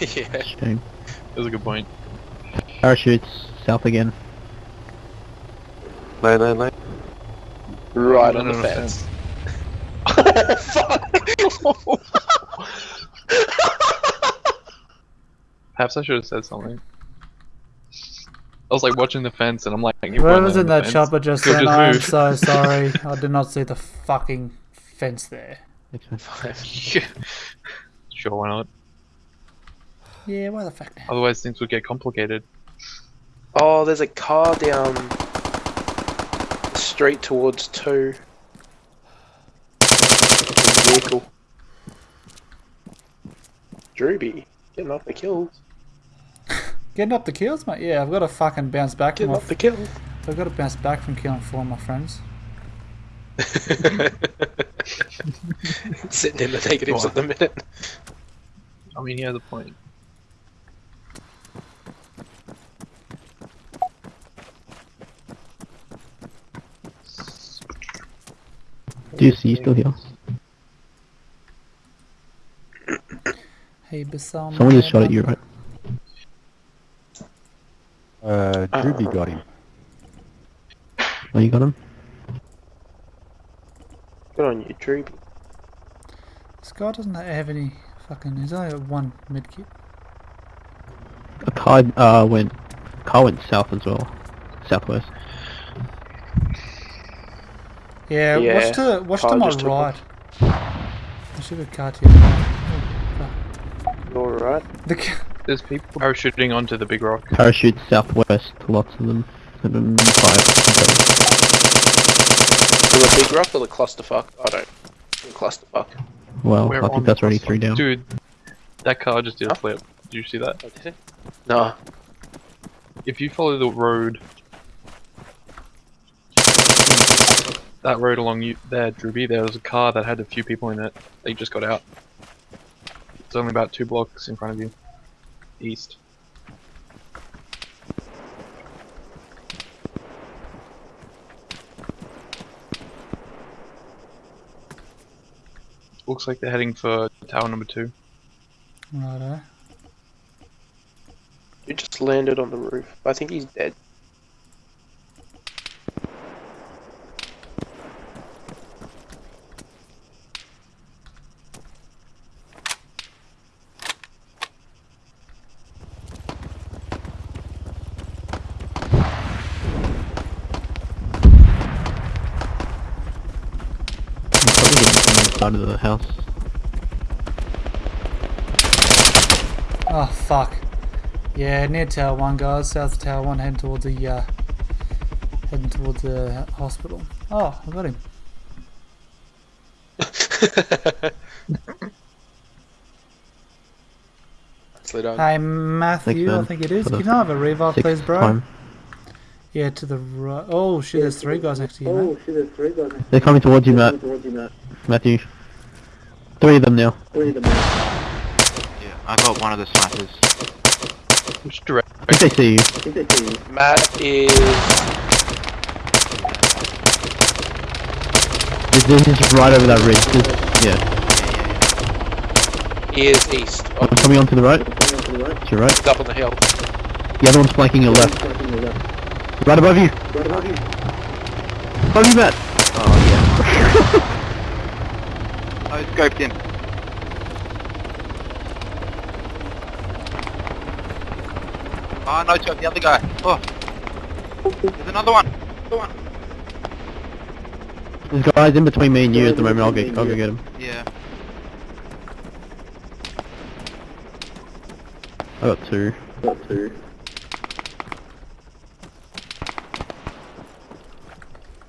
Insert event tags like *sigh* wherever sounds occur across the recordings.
*laughs* yeah, Shame. That was a good point. Parachutes south again. Lane, lane, lane. right No, on no, the no, fence. oh *laughs* fuck! Perhaps I should have said something. I was like watching the fence and I'm like, if Whoever's we're in that fence, chopper just he'll then, just oh, I'm so *laughs* sorry. I did not see the fucking fence there. sure, why not? Yeah, why the fuck not? Otherwise things would get complicated. Oh, there's a car down the street towards two. Vehicle. Drewby, getting off the kills. *laughs* Getting up the kills, mate? Yeah, I've got to fucking bounce back from Getting my off the kills. I've got to bounce back from killing four of my friends. *laughs* Sitting in the negatives at the minute. I mean, he has a point. Do you see you still here? Hey, Basal. Someone just shot at you, right? Uh, Drewby got him. Oh, you got him? Good on you, Drewby. This guy doesn't have any fucking. He's only got one medkit. A car uh went car went south as well. Southwest. Yeah, Yeah, watch to watch to my right. I should have car to your right. Alright. fuck. The ca- There's people parachuting onto the big rock. Parachutes southwest, lots of them. Seven, five. To the big rock or the clusterfuck? I don't. The clusterfuck. Well, We're I think the that's already three down. Dude, that car just did a flip. Did you see that? Oh, did it? Nah. If you follow the road, that road along you there, Drewby, there was a car that had a few people in it. They just got out. It's only about two blocks in front of you, east. Looks like they're heading for tower number two. Righto. He just landed on the roof. I think he's dead. He's probably getting from inside of the house. Oh fuck. Yeah, near Tower One, guys. South of Tower One, heading towards the uh, heading towards the hospital. Oh, I got him. *laughs* Slid on. Hey Matthew, I think it is. Can I have a revive, please, bro? time. Yeah, to the right. Oh shit, there's three guys next to you, mate. Oh shit! There's three guys. They're coming towards you, Matt. Matthew. Three of them now. Yeah, I got one of the snipers. Which direction? I think they see you. Matt is. This this is right over that ridge. This, yeah. He is east. Oh, One coming onto the right. To your right. he's up on the hill. The other one's flanking your left. Right above you! Right above you. Above you, Matt. Oh yeah. *laughs* I scoped him. Oh ah, no, Chuck, the other guy. Oh. There's another one. Another one. There's guys in between me and you at the moment. I'll get. I'll go get him. Yeah. I got two.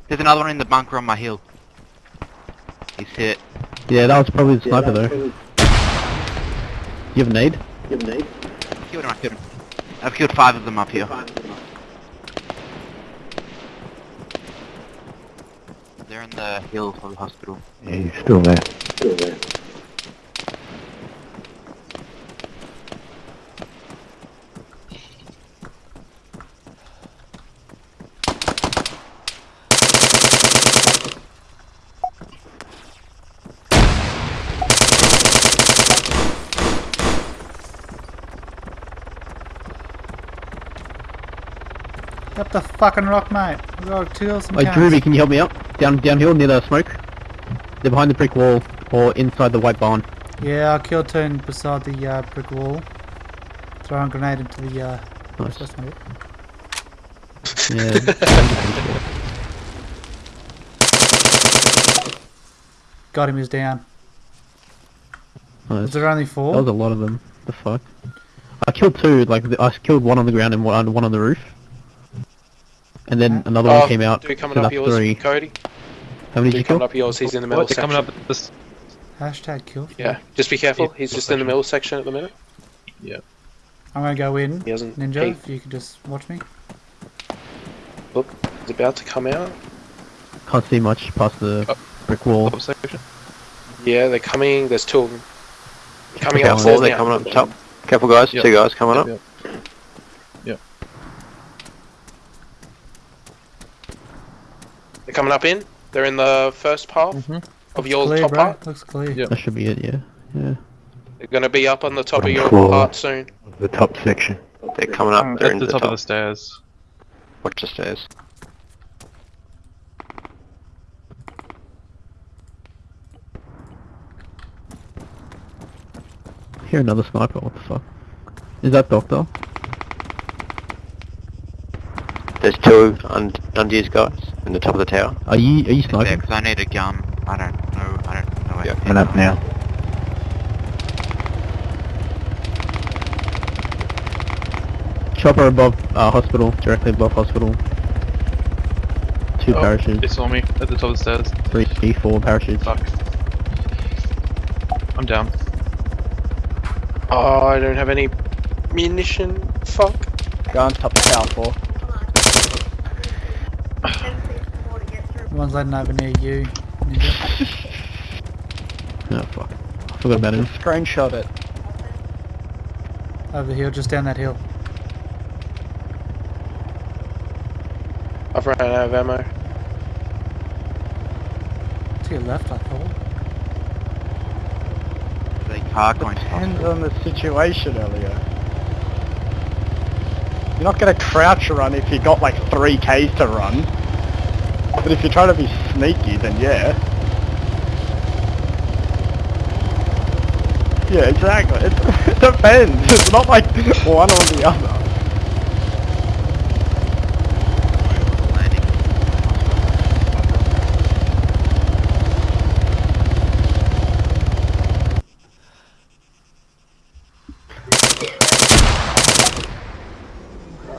There's another one in the bunker on my hill. He's hit. Yeah, that was probably the sniper though. You have a nade? Killed him, I killed him. I've killed five of them up here. They're in the hill of the hospital. Yeah, he's still there. still there. Up the fucking rock, mate. We gotta kill some Wait. Drewby, can you help me up? Down downhill near the smoke. They're behind the brick wall or inside the white barn. Yeah, I killed two beside the uh, brick wall. Throwing a grenade into the. Uh, Nice. that's not it. Yeah. *laughs* Got him. He's down. nice. Is there only That four? was a lot of them. The fuck. I killed two. Like I killed one on the ground and one one on the roof. And then another Oh, one came out. Dude coming so up yours, three. Cody. How many did you Dude coming up yours, he's in the oh, middle What? They're section. coming up this. Hashtag kill. Yeah, just be careful. Yeah, He's middle just in the middle section at the minute. Yeah. I'm gonna go in. He hasn't. Ninja, He, if you could just watch me. look, he's about to come out. Can't see much past the Oh. brick wall. Top section. Yeah, they're coming. There's two of them. Coming Careful, upstairs they're now. coming up top. Careful guys, Yep. two guys coming up. Yep. Yep. Coming up in. They're in the first part Mhm. of your clear, top bro. part. Looks clear. Yep. That should be it. Yeah. Yeah. They're gonna be up on the top of your floor. part soon. The top section. They're coming up, they're At the the top of the stairs. Watch the stairs. Hear another sniper. What the fuck? Is that doctor? There's two un- unused guys in the top of the tower. Are you are you Yeah, sniping? 'cause I need a gun. I don't know. I don't know. Yeah. Coming up now. Chopper above uh, hospital, directly above hospital. Two Oh, parachutes, They saw me at the top of the stairs. three, three, four parachutes. Fuck. I'm down. Oh, I don't have any munition. Fuck. Go on top of the tower four. One's landing over near you. Ninja. Oh fuck. I forgot about him. Screenshot it. Over here, just down that hill. I've run out of ammo. To your left, I thought. They car going to Depends on the situation, Elio. You're not gonna crouch run if you got like three Ks to run. But if you're trying to be sneaky, then yeah. Yeah, exactly. *laughs* It depends. It's not like one or the other. Landing.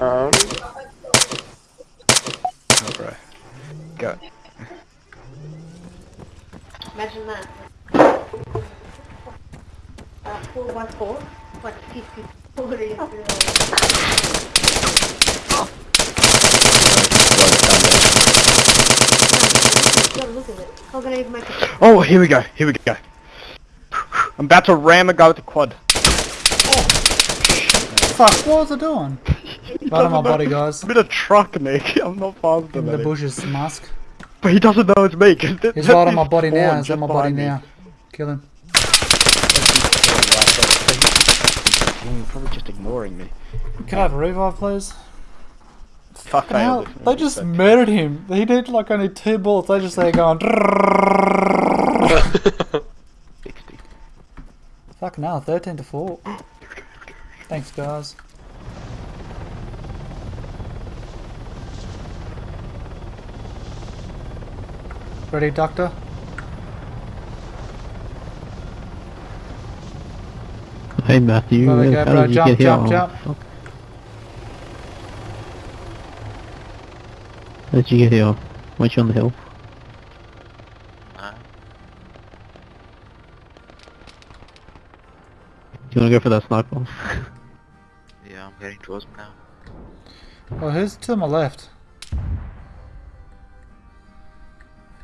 Um, Oh, bro. Go. Imagine that. Uh, four by four, like *laughs* fifty forty. Look at it. I'm gonna even make a Oh, here we go. Here we go. I'm about to ram a guy with the quad. Oh. Fuck, what was I doing? Right on my body, guys. I'm in a truck, Nick. *laughs* I'm not faster In the bushes, mask. But he doesn't know it's me. 'cause *laughs* He's right on my body now. He's on my body me. now. Kill him. Mm, Probably just ignoring me. Can I have a revive, please? Fuck hell, they just murdered him. He did like only two bullets. They just there going. *laughs* Fucking hell, 13 to 4. Thanks, guys. Ready, Doctor? Hey Matthew, There we where go, the bro. did you Jump, get here? jump, jump. fuck. Where did you get here? Weren't you on the hill? Uh, Do you wanna go for that sniper? *laughs* yeah, I'm heading towards them now. Well, who's to my left?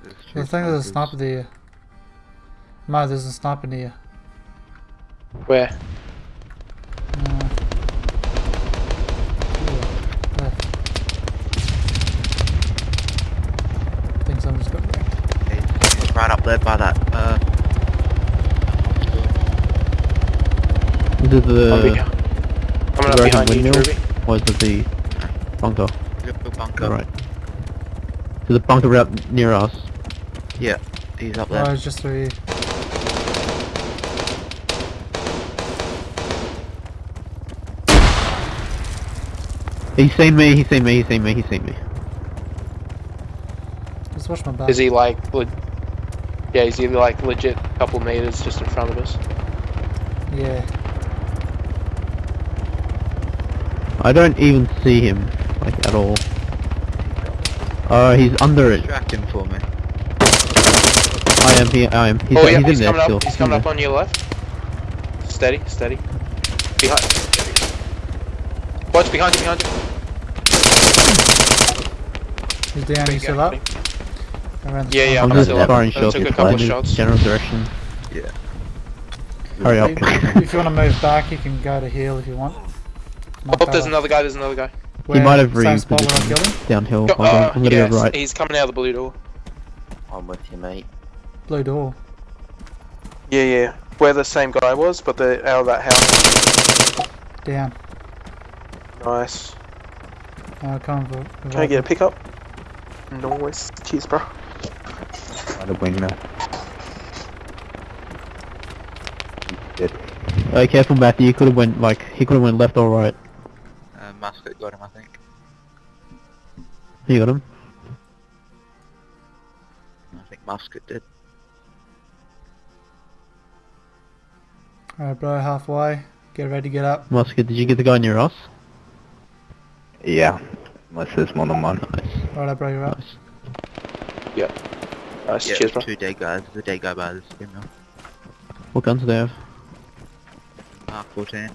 There's thing two think there's a snipers. sniper there. No, there's a sniper near. where? Uh, yeah, left. think just got wrecked. He's- he's right up there by that. Uh, Is it the coming up Dragon behind you, windmill? Ruby. or is it the bunker? yep, Your bunker. Right. There's a bunker out near us. Yeah, he's up Oh, there. it's just through here. He's seen me, he's seen me, he's seen me, he's seen me. Just watch my back. Is he like, le- yeah, is he like legit a couple meters just in front of us? Yeah. I don't even see him, like, at all. Oh, he's under it. Distract him for me. I am here, I am. He's, oh yeah, he's, he's, in there coming still. up. He's coming up on your left. Steady, steady. Behind. Watch behind you, behind you. He's down, he's still up. Around Yeah, yeah, I'm I'm just still up. firing I shots took a in couple of the shots. general direction. Yeah. Hurry up. If, if you want to move back, you can go to heal if you want. Not Oh, there's bad. another guy, there's another guy. He Where- might have same spot where I repositioned downhill. Go- uh, I'm gonna yes, go right. He's coming out of the blue door. I'm with you, mate. Blue door. Yeah, yeah. Where the same guy was, but the out of that house. Down. Nice. Uh, come for. Can I get a pickup? Nice. Cheers, bro. By the wingman. Dead. Uh, careful Matthew, you could have went, like, he could have went left or right. Uh, Musket got him, I think. You got him? I think Musket did. Alright, bro, halfway. Get ready to get up. Musket, did you get the guy near us? Yeah. Unless there's more than one. Nice, Alright, bro, you're up. nice. Nice. Yeah, Cheers, bro. two dead guys. The dead guy by the spinner. What guns do they have? Mark 14.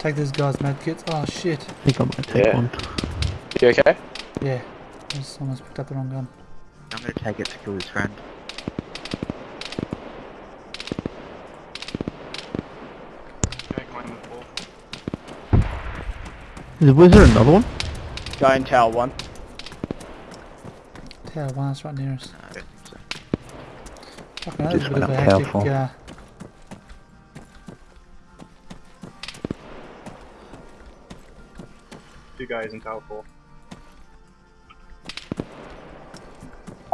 Take this guy's medkits. Oh shit. I think I might take Yeah. one. You okay? Yeah. I just almost picked up the wrong gun. I'm gonna take it to kill his friend. Is, was there another one? Guy in tower one. Tower one, that's right near us. No, I don't think so. Fucking hell, this is a Just bit of a went up hectic, powerful. uh, Two guys in Tower 4.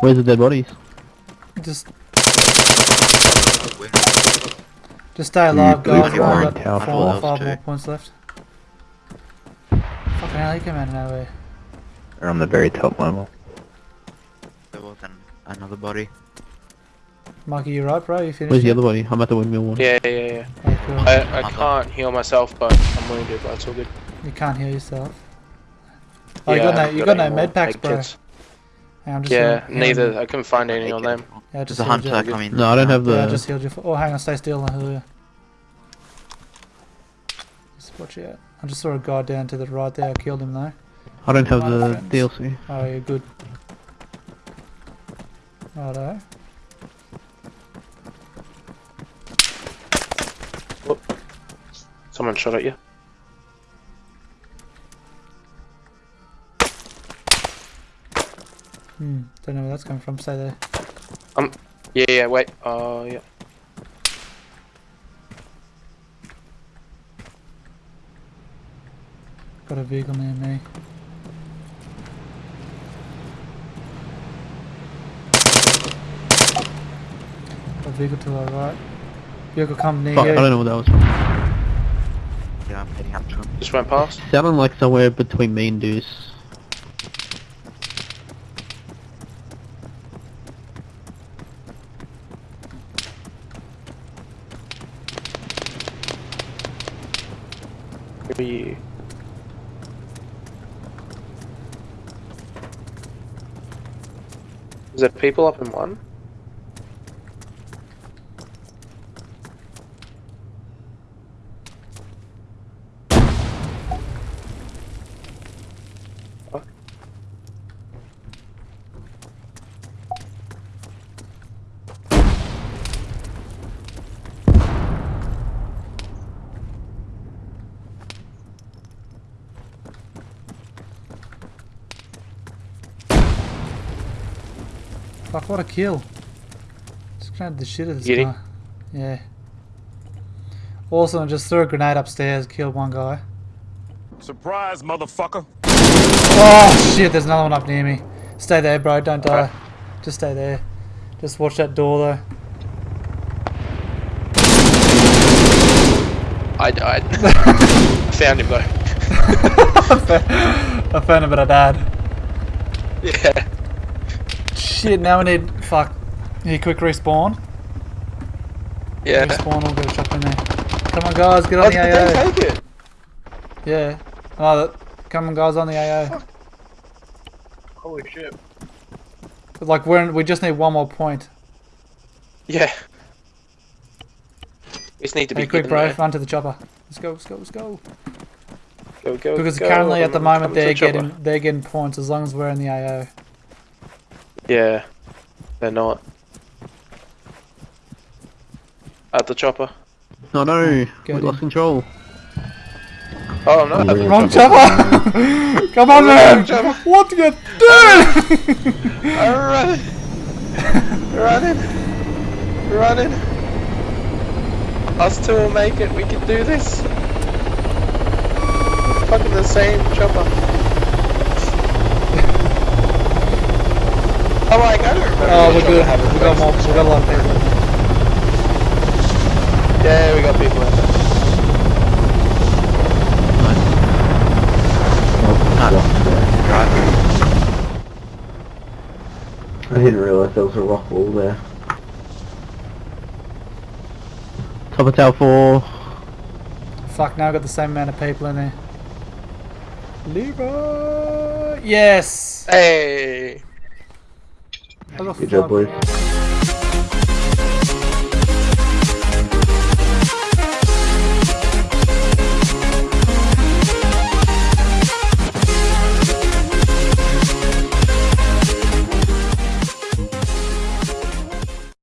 Where's the dead bodies? just, Win. just stay alive, blue guys. We've car only got tower four four. or five more points left. Fucking hell, he came out of nowhere. They're on the very top level. There was an, another body. Mikey, you're right, bro? You finished? Where's the other body? I'm at the windmill one. Yeah, yeah, yeah. Okay, cool. I, I can't heal myself, but I'm wounded, but it's all good. You can't heal yourself. Oh, you got no, you haven't got no med packs, bro. kits. Hey, I'm just Yeah, healing- neither. I couldn't find any on them. Yeah, I just There's a healed you. hunter coming. No, I don't have the... Yeah, I just healed you. For, oh, hang on, stay still. I'll heal you. Just watch out. I just saw a guy down to the right there. I killed him though. I don't have My the friends. DLC. Oh, you're good. Righto. Oh, someone shot at you. Hmm. Don't know where that's coming from. Stay there. Um, Yeah, yeah, wait. Oh, yeah. Got a vehicle near me. A vehicle to our right. Vehicle coming near Fuck, I don't know what that was from. Yeah, I'm heading up to him. Just went past. Sounded like somewhere between me and Deuce. Who are you? Is there people up in one? Fuck, what a kill. Just grabbed the shit of this Get guy. him? Yeah. Awesome, I just threw a grenade upstairs, killed one guy. Surprise, motherfucker. Oh shit, there's another one up near me. Stay there, bro, don't die. Just stay there. Just watch that door though. I died. *laughs* Found him though. *laughs* I found him but I died. Yeah. Shit, now we need. Fuck. Need quick respawn. Yeah. Respawn, we'll go chop in there. Come on, guys, get on Oh, the AO. take it? Yeah. Oh, come on, guys, on the AO. Holy shit. Like, we're in, we just need one more point. Yeah. We just need to be quick, bro, there. run to the chopper. Let's go, let's go, let's go. Go, go, Because go. currently at the moment they're the chopper. getting they're getting points as long as we're in the AO. Yeah. They're not. At the chopper. No, no, Get we lost control. Oh no, at Wrong chopper! *laughs* Come on, man! chopper. What you doing? *laughs* I'm running. running. Running. Us two will make it. We can do this. Fucking the same chopper. Oh my god, I don't remember. oh, we're good. had it We got first. more. We got a lot of people. Yeah, we got people in there. I didn't realise there was a rock wall there. Top of tower four. Fuck, now I've got the same amount of people in there. Leroy! Yes! Hey. Good job, boys.